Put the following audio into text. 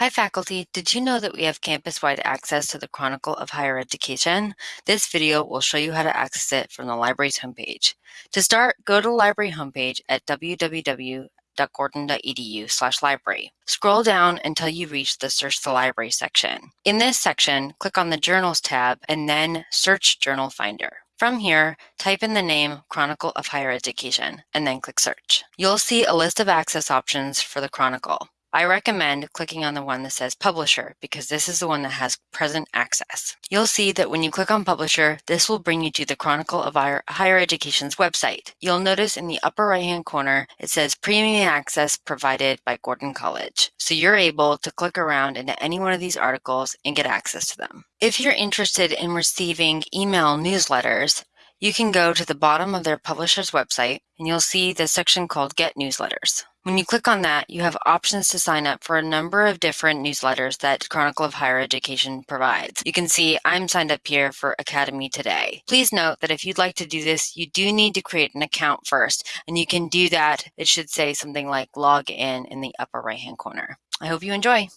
Hi faculty, did you know that we have campus-wide access to the Chronicle of Higher Education? This video will show you how to access it from the library's homepage. To start, go to the library homepage at www.gordon.edu slash library. Scroll down until you reach the Search the Library section. In this section, click on the Journals tab and then search Journal Finder. From here, type in the name Chronicle of Higher Education and then click Search. You'll see a list of access options for the Chronicle. I recommend clicking on the one that says Publisher because this is the one that has present access. You'll see that when you click on Publisher, this will bring you to the Chronicle of Higher Education's website. You'll notice in the upper right-hand corner, it says Premium Access provided by Gordon College. So you're able to click around into any one of these articles and get access to them. If you're interested in receiving email newsletters, you can go to the bottom of their publisher's website and you'll see the section called Get Newsletters. When you click on that, you have options to sign up for a number of different newsletters that Chronicle of Higher Education provides. You can see I'm signed up here for Academe Today. Please note that if you'd like to do this, you do need to create an account first, and you can do that. It should say something like log in in the upper right hand corner. I hope you enjoy.